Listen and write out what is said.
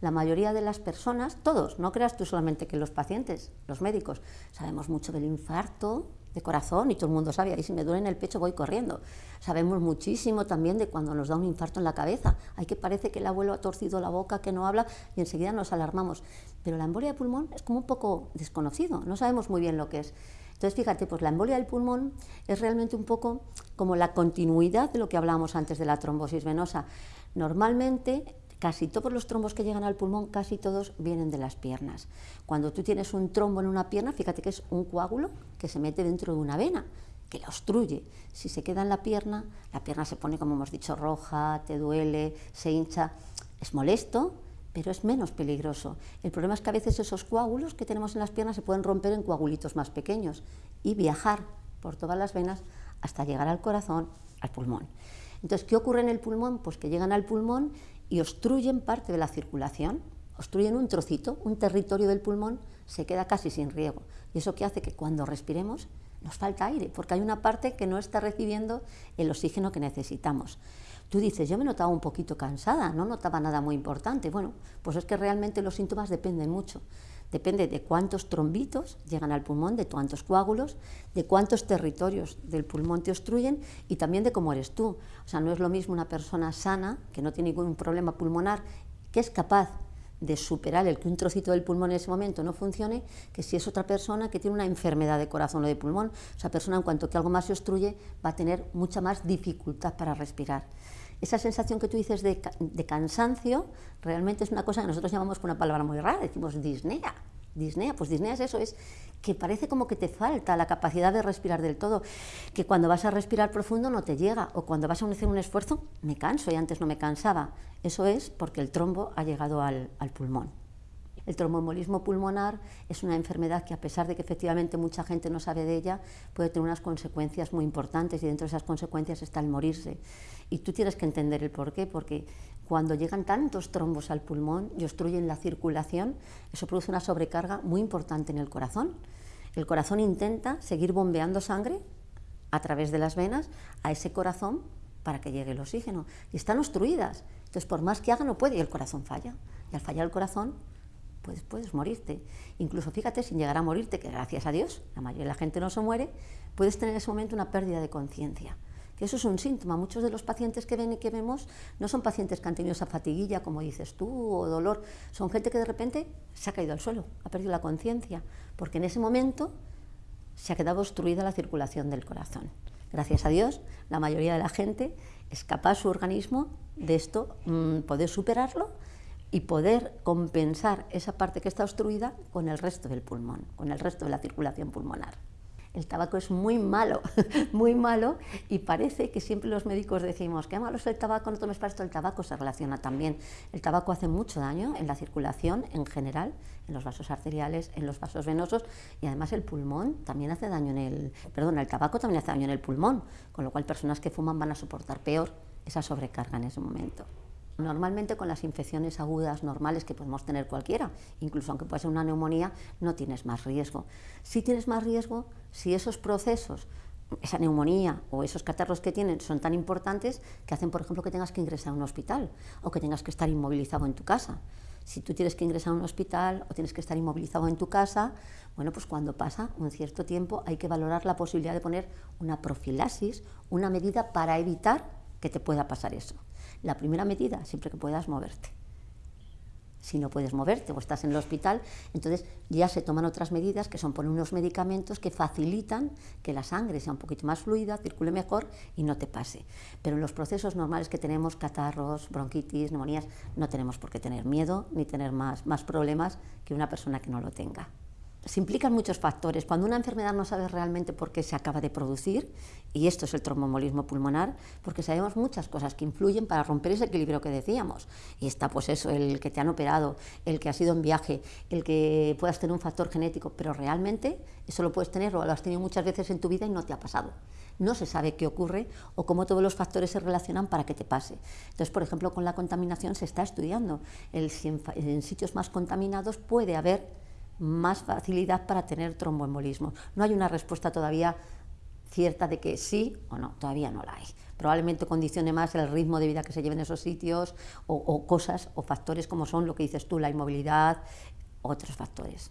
La mayoría de las personas, todos, no creas tú solamente que los pacientes, los médicos, sabemos mucho del infarto de corazón y todo el mundo sabe, ahí si me duele en el pecho voy corriendo. Sabemos muchísimo también de cuando nos da un infarto en la cabeza. Hay que parece que el abuelo ha torcido la boca, que no habla y enseguida nos alarmamos. Pero la embolia de pulmón es como un poco desconocido, no sabemos muy bien lo que es. Entonces, fíjate, pues la embolia del pulmón es realmente un poco como la continuidad de lo que hablábamos antes de la trombosis venosa. Normalmente Casi todos los trombos que llegan al pulmón, casi todos vienen de las piernas. Cuando tú tienes un trombo en una pierna, fíjate que es un coágulo que se mete dentro de una vena, que la obstruye. Si se queda en la pierna, la pierna se pone, como hemos dicho, roja, te duele, se hincha. Es molesto, pero es menos peligroso. El problema es que a veces esos coágulos que tenemos en las piernas se pueden romper en coagulitos más pequeños y viajar por todas las venas hasta llegar al corazón, al pulmón. Entonces, ¿qué ocurre en el pulmón? Pues que llegan al pulmón y obstruyen parte de la circulación, obstruyen un trocito, un territorio del pulmón, se queda casi sin riego. Y eso que hace que cuando respiremos nos falta aire, porque hay una parte que no está recibiendo el oxígeno que necesitamos. Tú dices, yo me notaba un poquito cansada, no notaba nada muy importante. Bueno, pues es que realmente los síntomas dependen mucho. Depende de cuántos trombitos llegan al pulmón, de cuántos coágulos, de cuántos territorios del pulmón te obstruyen y también de cómo eres tú. O sea, no es lo mismo una persona sana, que no tiene ningún problema pulmonar, que es capaz de superar el que un trocito del pulmón en ese momento no funcione, que si es otra persona que tiene una enfermedad de corazón o de pulmón, esa persona en cuanto que algo más se obstruye va a tener mucha más dificultad para respirar. Esa sensación que tú dices de, cansancio realmente es una cosa que nosotros llamamos con una palabra muy rara, decimos disnea. Disnea, pues disnea es eso, es que parece como que te falta la capacidad de respirar del todo, que cuando vas a respirar profundo no te llega, o cuando vas a hacer un esfuerzo me canso y antes no me cansaba. Eso es porque el trombo ha llegado al pulmón. El tromboembolismo pulmonar es una enfermedad que a pesar de que efectivamente mucha gente no sabe de ella, puede tener unas consecuencias muy importantes y dentro de esas consecuencias está el morirse. Y tú tienes que entender el por qué, porque cuando llegan tantos trombos al pulmón y obstruyen la circulación, eso produce una sobrecarga muy importante en el corazón. El corazón intenta seguir bombeando sangre a través de las venas a ese corazón para que llegue el oxígeno. Y están obstruidas. Entonces, por más que haga, no puede y el corazón falla. Y al fallar el corazón, puedes, puedes morirte. Incluso fíjate, sin llegar a morirte, que gracias a Dios la mayoría de la gente no se muere, puedes tener en ese momento una pérdida de conciencia. Que eso es un síntoma. Muchos de los pacientes que ven y que vemos no son pacientes que han tenido esa fatiguilla, como dices tú, o dolor. Son gente que de repente se ha caído al suelo, ha perdido la conciencia, porque en ese momento se ha quedado obstruida la circulación del corazón. Gracias a Dios, la mayoría de la gente es capaz su organismo de esto, mm, poder superarlo y poder compensar esa parte que está obstruida con el resto del pulmón, con el resto de la circulación pulmonar. El tabaco es muy malo, muy malo, y parece que siempre los médicos decimos, qué malo es el tabaco, no tomes para esto, el tabaco se relaciona también. El tabaco hace mucho daño en la circulación en general, en los vasos arteriales, en los vasos venosos, y además el pulmón también hace daño en el, perdón, el tabaco también hace daño en el pulmón, con lo cual personas que fuman van a soportar peor esa sobrecarga en ese momento. Normalmente con las infecciones agudas normales que podemos tener cualquiera, incluso aunque pueda ser una neumonía, no tienes más riesgo. Sí tienes más riesgo si esos procesos, esa neumonía o esos catarros que tienen son tan importantes que hacen, por ejemplo, que tengas que ingresar a un hospital o que tengas que estar inmovilizado en tu casa. Si tú tienes que ingresar a un hospital o tienes que estar inmovilizado en tu casa, bueno, pues cuando pasa un cierto tiempo hay que valorar la posibilidad de poner una profilaxis, una medida para evitar que te pueda pasar eso. La primera medida, siempre que puedas moverte. Si no puedes moverte o estás en el hospital, entonces ya se toman otras medidas que son poner unos medicamentos que facilitan que la sangre sea un poquito más fluida, circule mejor y no te pase. Pero en los procesos normales que tenemos, catarros, bronquitis, neumonías, no tenemos por qué tener miedo ni tener más, más problemas que una persona que no lo tenga se implican muchos factores. Cuando una enfermedad no sabe realmente por qué se acaba de producir, y esto es el tromboembolismo pulmonar, porque sabemos muchas cosas que influyen para romper ese equilibrio que decíamos. Y está pues eso, el que te han operado, el que has ido en viaje, el que puedas tener un factor genético, pero realmente eso lo puedes tener o lo has tenido muchas veces en tu vida y no te ha pasado. No se sabe qué ocurre o cómo todos los factores se relacionan para que te pase. Entonces, por ejemplo, con la contaminación se está estudiando. El, en sitios más contaminados puede haber más facilidad para tener tromboembolismo. No hay una respuesta todavía cierta de que sí o no, todavía no la hay. probablemente condicione más el ritmo de vida que se lleve en esos sitios o, o cosas o factores como son lo que dices tú, la inmovilidad, otros factores.